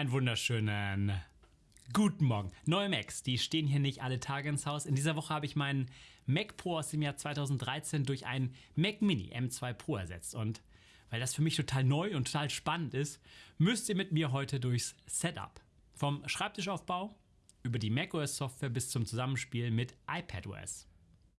Einen wunderschönen guten Morgen. Neue Macs, die stehen hier nicht alle Tage ins Haus. In dieser Woche habe ich meinen Mac Pro aus dem Jahr 2013 durch einen Mac Mini M2 Pro ersetzt. Und weil das für mich total neu und total spannend ist, müsst ihr mit mir heute durchs Setup. Vom Schreibtischaufbau über die macOS Software bis zum Zusammenspiel mit iPadOS.